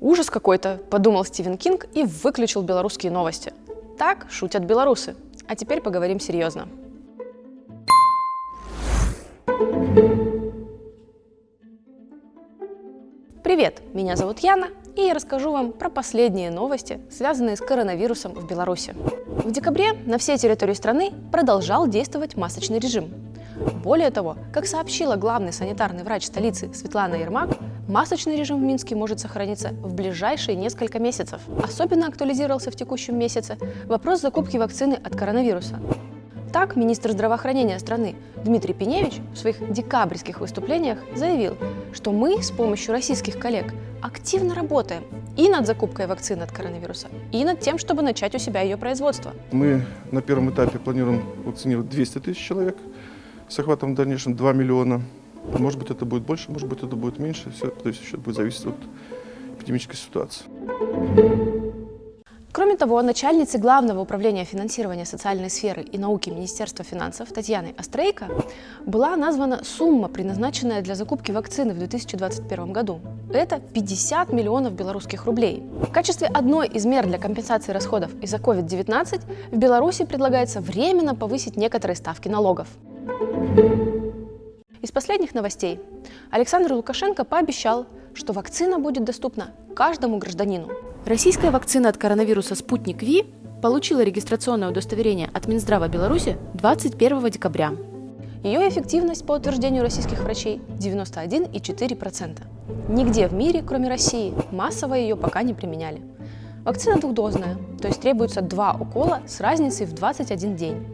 Ужас какой-то, подумал Стивен Кинг и выключил белорусские новости. Так шутят белорусы. А теперь поговорим серьезно. Привет, меня зовут Яна, и я расскажу вам про последние новости, связанные с коронавирусом в Беларуси. В декабре на всей территории страны продолжал действовать масочный режим. Более того, как сообщила главный санитарный врач столицы Светлана Ермак, масочный режим в Минске может сохраниться в ближайшие несколько месяцев. Особенно актуализировался в текущем месяце вопрос закупки вакцины от коронавируса. Так, министр здравоохранения страны Дмитрий Пеневич в своих декабрьских выступлениях заявил, что мы с помощью российских коллег активно работаем и над закупкой вакцины от коронавируса, и над тем, чтобы начать у себя ее производство. Мы на первом этапе планируем вакцинировать 200 тысяч человек с охватом в дальнейшем 2 миллиона. Может быть, это будет больше, может быть, это будет меньше. Все то есть, еще будет зависеть от эпидемической ситуации. Кроме того, начальнице Главного управления финансирования социальной сферы и науки Министерства финансов Татьяной Острейко была названа сумма, предназначенная для закупки вакцины в 2021 году. Это 50 миллионов белорусских рублей. В качестве одной из мер для компенсации расходов из-за COVID-19 в Беларуси предлагается временно повысить некоторые ставки налогов. Из последних новостей Александр Лукашенко пообещал, что вакцина будет доступна каждому гражданину. Российская вакцина от коронавируса «Спутник Ви» получила регистрационное удостоверение от Минздрава Беларуси 21 декабря. Ее эффективность, по утверждению российских врачей, 91,4%. Нигде в мире, кроме России, массово ее пока не применяли. Вакцина двухдозная, то есть требуется два укола с разницей в 21 день.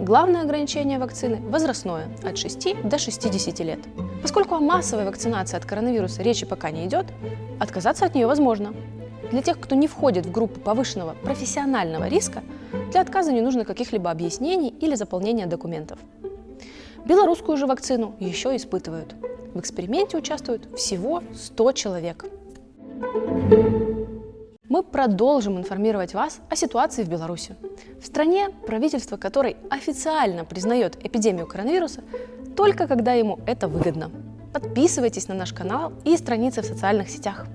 Главное ограничение вакцины – возрастное, от 6 до 60 лет. Поскольку о массовой вакцинации от коронавируса речи пока не идет, отказаться от нее возможно, для тех, кто не входит в группу повышенного профессионального риска, для отказа не нужно каких-либо объяснений или заполнения документов. Белорусскую же вакцину еще испытывают. В эксперименте участвуют всего 100 человек. Мы продолжим информировать вас о ситуации в Беларуси. В стране, правительство которой официально признает эпидемию коронавируса только когда ему это выгодно. Подписывайтесь на наш канал и страницы в социальных сетях.